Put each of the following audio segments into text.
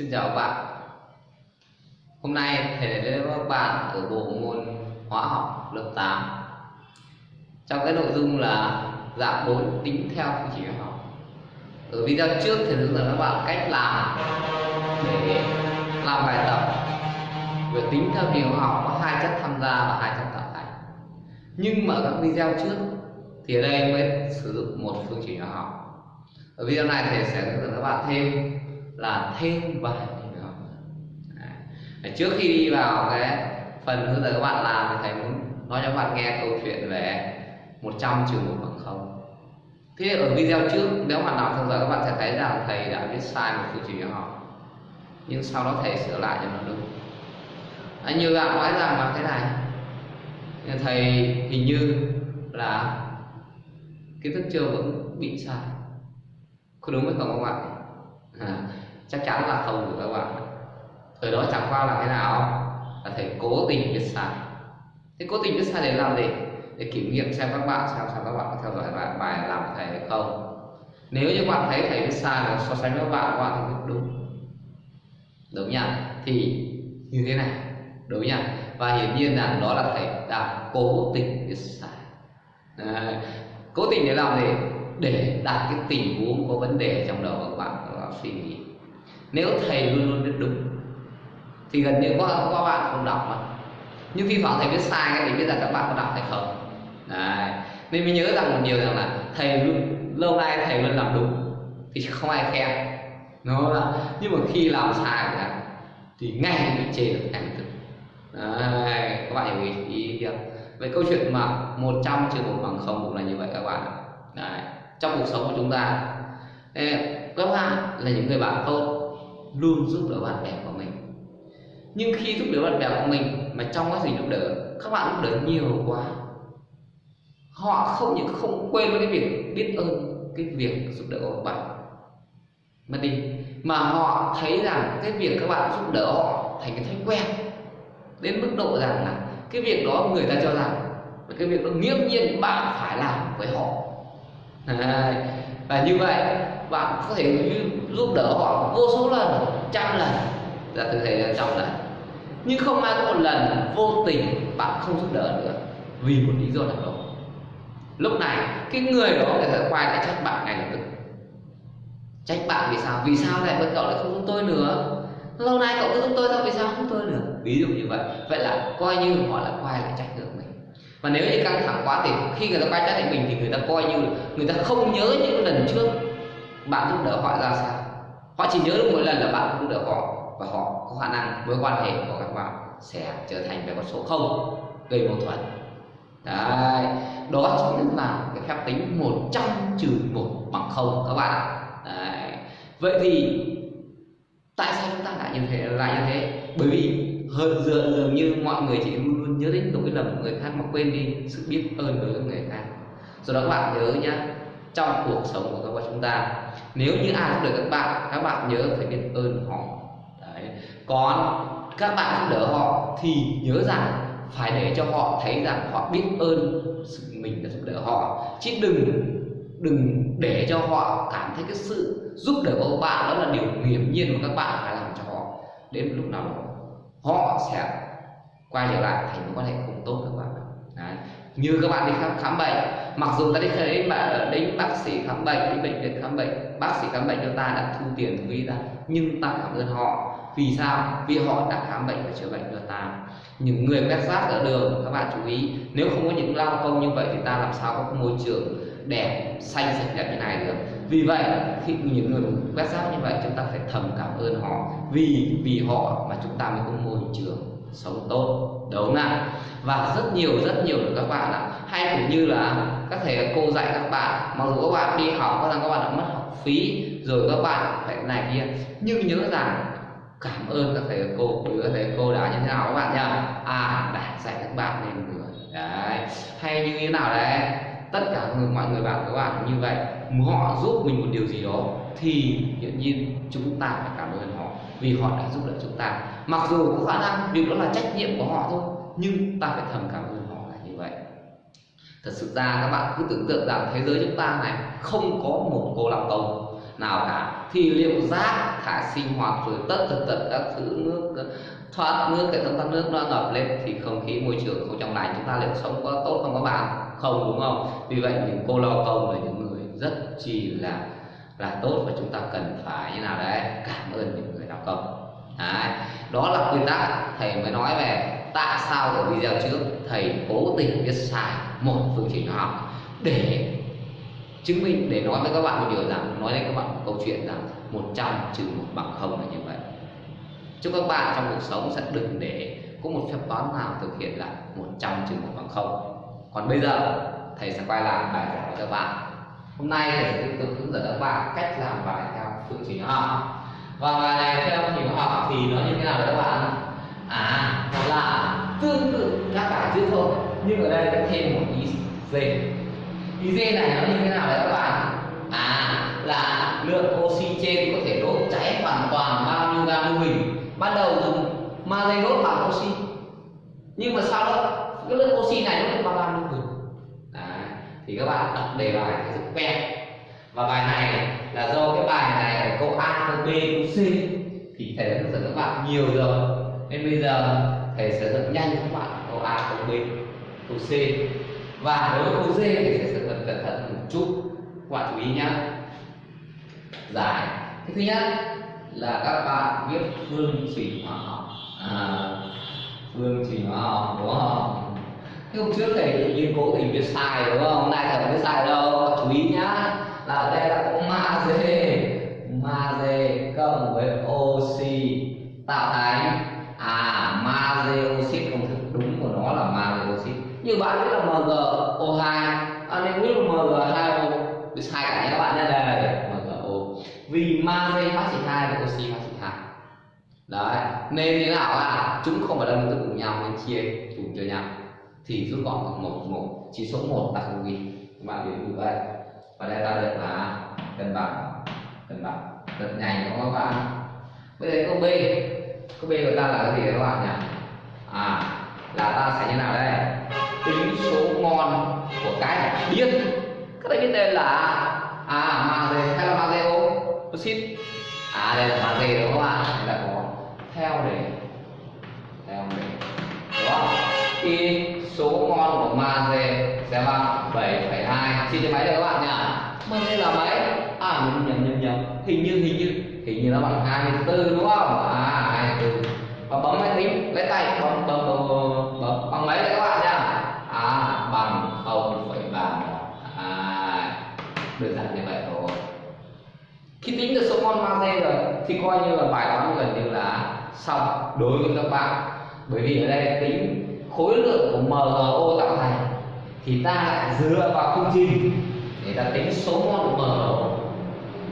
Xin chào các bạn. Hôm nay thầy đến với các bạn ở bộ môn hóa học lớp 8 Trong cái nội dung là dạng 4 tính theo phương trình hóa học. Ở video trước thầy hướng dẫn các bạn cách làm để làm bài tập. Về tính theo phương trình hóa học có hai chất tham gia và hai chất tạo thành. Nhưng mà các video trước thì ở đây mới sử dụng một phương trình hóa học. Ở video này thầy sẽ hướng dẫn các bạn thêm là thêm vài hình học à, trước khi đi vào cái phần hướng dẫn các bạn làm thì thầy muốn nói cho các bạn nghe câu chuyện về 100 trừ một bằng không. Thế ở video trước nếu bạn nào theo dõi các bạn sẽ thấy rằng thầy đã viết sai một phương trình học nhưng sau đó thầy sửa lại cho nó đúng. À, như bạn nói rằng là thế này. Thầy hình như là kiến thức chưa vẫn bị sai. Có đúng hay không các bạn? À, chắc chắn là không được các bạn. Thời đó chẳng qua là thế nào? Là thầy cố tình viết sai. Thế cố tình viết sai để làm gì? Để kiểm nghiệm xem các bạn xem xem các bạn có theo dõi bài, bài làm của thầy hay không. Nếu như bạn thấy thầy viết sai là so sánh với các bạn các bạn thì đúng. Đúng nhỉ? thì như thế này. Đúng nhỉ? và hiển nhiên là đó là thầy đã cố tình viết sai. À, cố tình để làm gì? Để đặt cái tình huống có vấn đề trong đầu các bạn các bạn suy nghĩ nếu thầy luôn luôn biết đúng thì gần như có các bạn không đọc mà. Nhưng khi thoảng thầy viết sai cái thì biết giờ các bạn có đọc hay không. Đấy. nên mình nhớ rằng một điều rằng là thầy luôn lâu nay thầy luôn làm đúng thì không ai khen. Nó là nhưng mà khi làm sai là thì ngay bị chê được ngay tức Đấy. các bạn hiểu ý, ý chưa vậy câu chuyện mà 100 trừ một bằng không cũng là như vậy các bạn Đấy. Trong cuộc sống của chúng ta các bạn là những người bạn tốt luôn giúp đỡ bạn bè của mình. Nhưng khi giúp đỡ bạn bè của mình mà trong quá trình giúp đỡ các bạn giúp đỡ nhiều quá. Họ không những không quên cái việc biết ơn cái việc giúp đỡ của bạn mà đi mà họ thấy rằng cái việc các bạn giúp đỡ họ thành cái thói quen. Đến mức độ rằng là cái việc đó người ta cho rằng cái việc đó nghiễm nhiên bạn phải làm với họ. À, và như vậy bạn có thể giúp đỡ họ vô số lần, trăm lần, là thực thể là trăm lần nhưng không ai có một lần vô tình bạn không giúp đỡ nữa vì một lý do nào đó. Lúc này, cái người đó người ta quay lại trách bạn ngay lập tức. Trách bạn vì sao? Vì sao lại cậu lại không giúp tôi nữa? Lâu nay cậu cứ giúp tôi sao? Vì sao không giúp tôi nữa ví dụ như vậy. Vậy là coi như họ lại quay lại trách được mình. Và nếu như căng thẳng quá thì khi người ta quay trách lại mình thì người ta coi như người ta không nhớ những lần trước bạn giúp đỡ họ ra sao? Họ chỉ nhớ mỗi lần là bạn không được họ và họ có khả năng mối quan hệ của các bạn sẽ trở thành về con số không gây mâu thuẫn. Đấy đó chính là cái phép tính 100 trừ một bằng không các bạn đấy. vậy thì tại sao chúng ta lại như thế lại như thế? Bởi vì hơn dường, dường như mọi người chỉ luôn luôn nhớ đến lỗi lầm của người khác mà quên đi sự biết ơn đối với người khác. Do đó các bạn nhớ nhé trong cuộc sống của các bạn chúng ta. Nếu như ai giúp đỡ các bạn các bạn nhớ phải biết ơn họ. Đấy. còn các bạn giúp đỡ họ thì nhớ rằng phải để cho họ thấy rằng họ biết ơn sự mình đã giúp đỡ họ. Chứ đừng đừng để cho họ cảm thấy cái sự giúp đỡ của các bạn đó là điều hiển nhiên mà các bạn phải làm cho họ. Đến lúc nào đó, họ sẽ quay trở lại thành mối quan hệ không tốt các bạn. Đấy như các bạn đi khám, khám bệnh mặc dù ta đi đến mà đến bác sĩ khám bệnh đến bệnh viện khám bệnh bác sĩ khám bệnh cho ta đã thu tiền thu phí ra nhưng ta cảm ơn họ. Vì sao? Vì họ đã khám bệnh và chữa bệnh cho ta. Những người quét rác ở đường các bạn chú ý nếu không có những lao công như vậy thì ta làm sao có môi trường đẹp xanh sạch đẹp như này được. Vì vậy khi những người quét rác như vậy chúng ta phải thầm cảm ơn họ. Vì vì họ mà chúng ta mới có môi trường sống tốt đúng không nào và rất nhiều rất nhiều được các bạn ạ. Hay cũng như là các thầy cô dạy các bạn, mặc dù các bạn đi học có rằng các bạn đã mất học phí rồi các bạn phải này kia, nhưng nhớ rằng cảm ơn các thầy cô bởi các thầy cô đã như thế nào các bạn nhá. À đã dạy các bạn nên người đấy. Hay như thế nào đấy? Tất cả người, mọi người bạn các bạn như vậy. Họ giúp mình một điều gì đó thì hiển nhiên chúng ta phải cảm ơn họ vì họ đã giúp đỡ chúng ta. Mặc dù có khả năng việc đó là trách nhiệm của họ thôi, nhưng ta phải thầm cảm ơn họ là như vậy. Thật sự ra các bạn cứ tưởng tượng rằng thế giới chúng ta này không có một cô làm công nào cả. Thì liệu rác thải sinh hoạt rồi tất tật tật các thứ nước, thoát nước hệ thống thoát nước nó ngập lên thì không khí môi trường không trong lành, chúng ta liệu sống có tốt không các bạn? Không, đúng không? Vì vậy những cô lao công là những người rất chi là là tốt và chúng ta cần phải như nào đấy, cảm ơn những người lao công đấy. đó là quy tắc. Thầy mới nói về tại sao ở video trước, thầy cố tình viết sai một phương trình hóa học để chứng minh, để nói với các bạn một điều rằng, nói với các bạn một câu chuyện rằng 100 trừ một bằng không là như vậy. Chúc các bạn trong cuộc sống sẽ đừng để có một phép toán nào thực hiện là 100 trừ một bằng không. Còn bây giờ, thầy sẽ quay lại bài giảng với các bạn hôm nay thầy sẽ tiếp tục hướng dẫn các bạn cách làm bài theo phương trình hóa học. Và bài này theo phương trình hóa học thì nó như thế nào đấy các bạn à nó là tương tự các bài trước thôi, nhưng ở đây sẽ thêm một ý d. Ý d này nó như thế nào đấy các bạn? À là lượng oxy trên có thể đốt cháy hoàn toàn bao nhiêu gam lưu huỳnh ban đầu dùng magie đốt bằng oxy. Nhưng mà sau đó, cái lượng oxy này nó được bằng thì các bạn đọc đề bài thì rất quen. Và bài này là do cái bài này câu A, câu B, câu C thì thầy đã hướng dẫn các bạn nhiều rồi. Nên bây giờ thầy sẽ dẫn nhanh các bạn câu A, câu B, câu C. Và đối với câu D thì thầy sẽ cần cẩn thận một chút. Các bạn chú ý nhé giải. Cái thứ nhất là các bạn viết phương trình hóa học. À, phương trình hóa học đúng không? Thế hôm trước thầy tự nhiên cố tình viết sai đúng không? Hôm nay thầy không viết sai đâu, chú ý nhá. Là ở đây là có magie Magie cộng với oxy tạo thành. À magie oxit công thức đúng của nó là magie oxit. Như bạn biết là MgO2 à, Nên biết là Mg2O Biết sai cả nhé các bạn nhé. Đây MgO Vì magie hóa trị 2 và oxy hóa trị 2 Đấy, nên thế nào là Chúng không phải là tương tự cùng nhau nên chia cùng cho nhau thì rút gọn bằng một một, chỉ số một tại không ghi các bạn hiểu như vậy. Và đây ta được là cân bằng cân bằng. Rất nhanh đúng không các bạn bây giờ câu b. Câu b của ta là cái gì các bạn nhỉ? À là ta sẽ như nào đây? Tính số ngon của cái biết các bạn biết đây là à magie hay là magie oxit à đây là magie đúng không ạ? Đây là có theo để chia cho mấy đây các bạn nhỉ? đây là mấy? À nhầm nhầm nhầm nhầm hình như hình như hình như nó bằng 24 đúng không? À 24 và bấm máy tính lấy tay bấm bấm bấm, bấm, bấm. bằng mấy đây các bạn nhá à bằng 0,31 à đơn giản như vậy thôi. Khi tính được số mol magie rồi thì coi như là bài toán gần như là xong đối với các bạn. Bởi vì ở đây tính khối lượng của MgO tạo thành thì ta lại dựa vào phương trình để ta tính số mol của MgO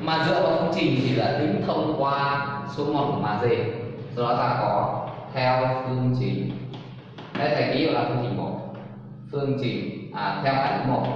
mà dựa vào phương trình thì là tính thông qua số mol của magie do đó ta có theo phương trình đây thầy ký là phương trình một. Phương trình à, theo ảnh một.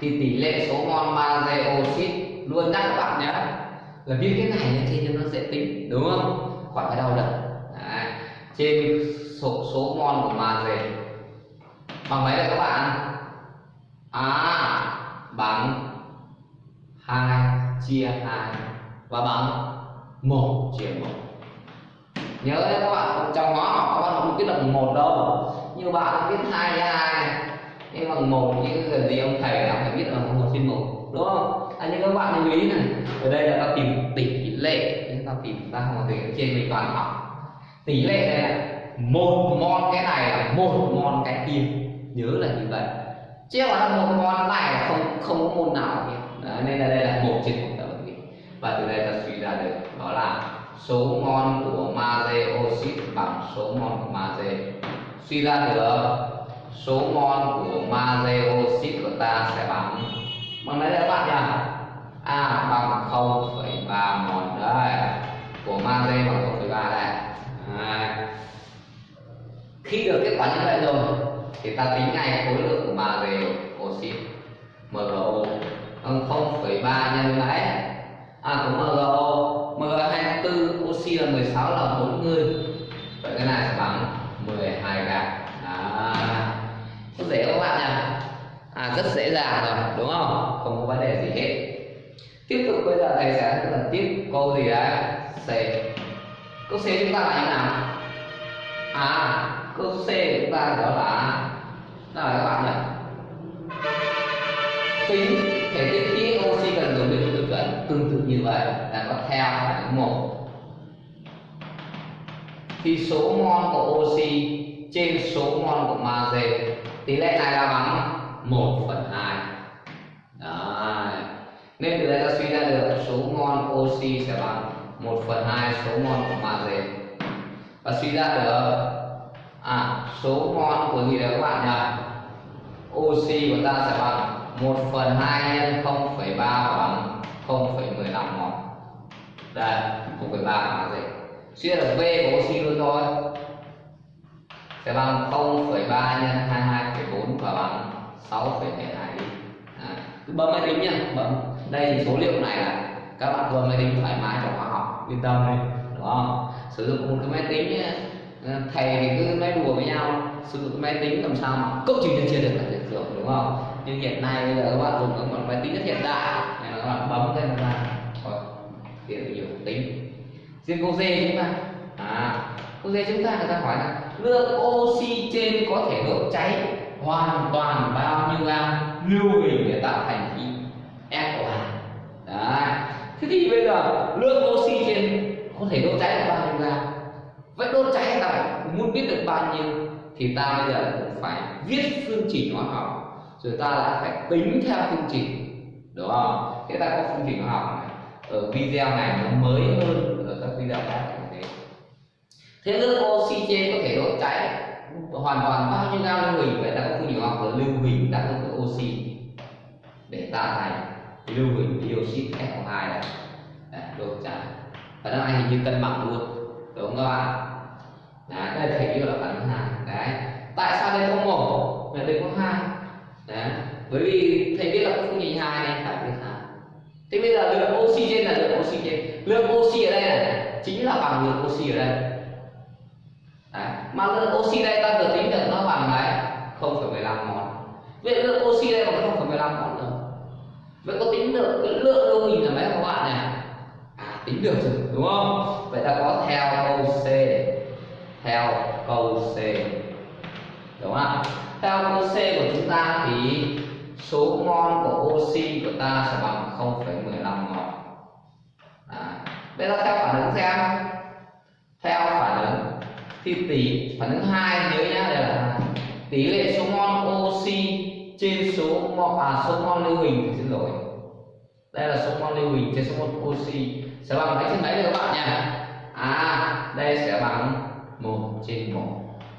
Thì tỷ lệ số mol magie oxit luôn nhắc các bạn nhé. Là viết cái này lên trên cho nó dễ tính đúng không? Khỏi phải đau đầu à, trên số số mol của magie bằng mấy đây các bạn. À bằng 2 chia 2 và bằng 1 chia 1 nhớ đấy các bạn, trong ngõ học các bạn không biết được một đâu. Như bạn biết hai chia hai. Nhưng bằng một như gần gì ông thầy nào phải biết là một trên một, đúng không? À nhưng các bạn lưu ý này, ở đây là ta tìm tỷ lệ. Chúng ta tìm ta không có trên mình toàn học. Tỷ lệ này là một mol, cái này là một mol cái kia nhớ là như vậy. Chứ mà là một mol này là không không có môn nào kia nên là đây là một trên một tập và từ đây ta suy ra được đó là số mol của magie oxit bằng số mol của magie suy ra được số mol của magie oxit của ta sẽ bằng bằng đấy các bạn nhỉ à bằng 0,3 mol đây của magie bằng 0,3 đây. À. khi được kết quả như vậy rồi thì ta tính ngay khối lượng của magie oxit MgO bằng 0,3 nhân với à của MgO MG24 oxy là 16 là 40 vậy cái này sẽ bằng 12 gram à, rất dễ các bạn nhỉ à rất dễ dàng rồi đúng không? Không có vấn đề gì hết. Tiếp tục bây giờ thầy sẽ lần tiếp câu gì đấy c câu c chúng ta là như nào? À câu c chúng ta đó là là các bạn nhỉ tính thể tích khí oxy cần dùng để tự cận tương tự như vậy là có theo phản một. Thì số mol của oxy trên số mol của magie tỷ lệ này là bằng 1 phần 2 Đấy. nên từ đây ta suy ra được số mol oxy sẽ bằng 1 phần 2 số mol của magie và suy ra được à số mol của gì đấy các bạn nhỉ? Oxy của ta sẽ bằng 1 phần 2 nhân 0,3 bằng 0,15 mol. Đây 0,3 là gì? Suy ra V của oxy luôn thôi. Sẽ bằng 0,3 nhân 22,4 và bằng 6,72 đi. À, bấm máy tính nhá bấm. Đây thì số liệu này là các bạn vừa máy tính thoải mái trong khoa học. Yên tâm đi đúng không? Sử dụng một cái máy tính ờ, thầy thì cứ nói đùa với nhau sử dụng máy tính làm sao mà cấu trình nhân chia được là hiện tượng đúng không? Nhưng hiện nay bây giờ các bạn dùng các máy tính rất hiện đại, nên là các bạn bấm lên là tiện nhiều tính. Riêng câu D chúng ta à câu D chúng ta người ta hỏi là lượng oxy trên có thể đốt cháy hoàn toàn bao nhiêu gam lưu huỳnh để tạo thành khí SO2 đấy. Thế thì bây giờ lượng oxy trên có thể đốt cháy là bao nhiêu gam? Vậy đốt cháy là phải muốn biết được bao nhiêu thì ta bây giờ cũng phải viết phương trình hóa học rồi ta lại phải tính theo phương trình đúng không? Thế ta có phương trình hóa học này ở video này nó mới hơn ở các video khác như thế. Thế lượng oxy trên có thể đốt cháy hoàn toàn bao nhiêu gam lưu huỳnh vậy ta có phương trình hóa học là lưu huỳnh tác dụng với oxy để tạo thành lưu huỳnh dioxide SO2 này. Đấy, đốt cháy. Và nó hình như cân bằng luôn đúng không các bạn? Đấy đây thầy hiện là phản ứng hai đấy. Tại sao đây có một? Và đây có hai. Đấy. Bởi vì thầy biết là có phương trình hai nên phải biết hai thế bây giờ lượng oxy trên là lượng oxy trên lượng oxy ở đây này chính là bằng lượng oxy ở đây. Đấy. mà lượng oxy đây ta vừa tính được nó bằng đấy 0,15 mol. Vậy lượng oxy đây bằng 0,15 mol rồi vậy có tính được cái lượng đâu hình là mấy các bạn này. À tính được rồi đúng không? Vậy ta có theo câu c theo câu c. Đúng không theo câu c của chúng ta thì số mol của oxy của ta sẽ bằng 0,15 mol à, bây giờ theo phản ứng xem. Theo phản ứng thì tỷ phản ứng hai nhớ nhá đây là tỷ lệ số mol oxy trên số mol à số mol lưu huỳnh xin lỗi. Đây là số mol lưu huỳnh trên số mol oxy. Sẽ bằng mấy trên mấy được các bạn nha à đây sẽ bằng 1 trên 1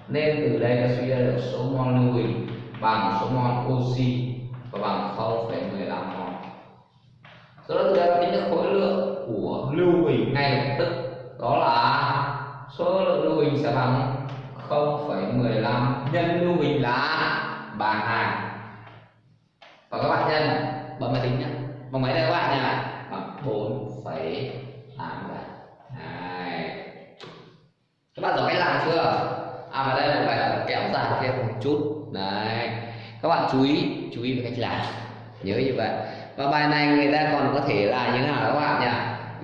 nên từ đây ta suy ra được số mol lưu huỳnh bằng số mol oxy và bằng 0,15 mol. Do đó từ đây tính được khối lượng của lưu huỳnh. ngay lập tức. Đó là số lượng lưu huỳnh sẽ bằng 0,15 nhân lưu huỳnh là 32 và các bạn nhân bấm máy tính nhé bằng mấy đây các bạn nha. Bằng 4,87 Đấy bạn giỏi cách làm chưa? À và đây là bài tập kéo dài thêm một chút. Đấy. Các bạn chú ý chú ý về cách làm. Nhớ như vậy. Và bài này người ta còn có thể là như thế nào các bạn nhỉ?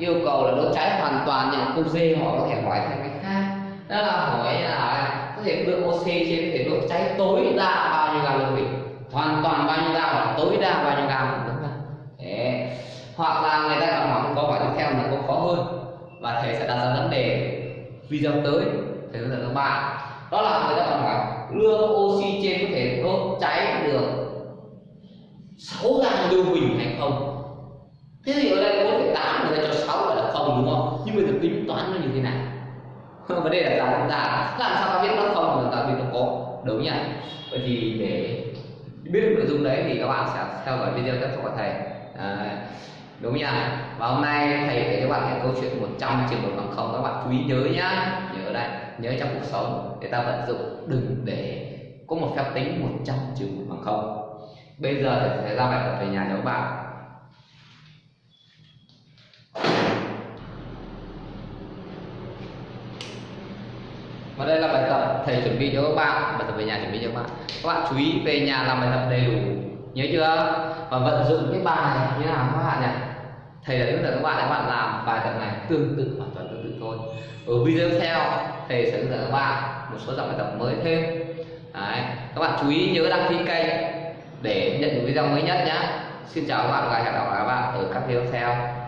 Yêu cầu là đốt cháy hoàn toàn những câu D họ có thể hỏi theo cách khác. Đó là hỏi là có thể lượng oxy trên có thể đốt cháy tối đa bao nhiêu gam lượng huỳnh hoàn toàn bao nhiêu gam hoặc tối đa bao nhiêu gam đúng không hoặc là người ta còn hỏi câu hỏi tiếp theo là câu khó hơn. Và thầy sẽ đặt ra vấn đề video tới thầy hướng dẫn các bạn. Đó là người ta còn hỏi lượng oxy trên có thể đốt cháy được 6 gam lưu huỳnh hay không. Thế thì ở đây 4,8 người ta cho 6 gọi là không đúng không? Nhưng bây giờ tính toán nó như thế nào? Vấn đề là rằng chúng ta làm sao ta biết nó không mà ta biết nó có đúng nhỉ vậy thì để biết được nội dung đấy thì các bạn sẽ theo dõi video tiếp theo của thầy. À, đúng nhỉ và hôm nay thầy kể cho bạn cái câu chuyện 100 trường hợp bằng không. Các bạn chú ý nhớ nhá. Nhớ đây. Nhớ trong cuộc sống để ta vận dụng. Đừng để có một phép tính 100 trường hợp bằng không. Bây giờ thầy sẽ ra bài tập về nhà cho các bạn. Và đây là bài tập thầy chuẩn bị cho các bạn. Bài tập về nhà chuẩn bị cho các bạn. Các bạn chú ý về nhà làm bài tập đầy đủ. Nhớ chưa? Và vận dụng cái bài như nào các bạn nhỉ? Thầy đã hướng dẫn các bạn các bạn làm bài tập này tương tự, hoàn toàn tương tự thôi. Ở video tiếp theo, thầy sẽ hướng dẫn các bạn một số dòng bài tập mới thêm. Đấy. các bạn chú ý nhớ đăng ký kênh để nhận được video mới nhất nhé xin chào các bạn và hẹn gặp lại các bạn ở các video tiếp theo.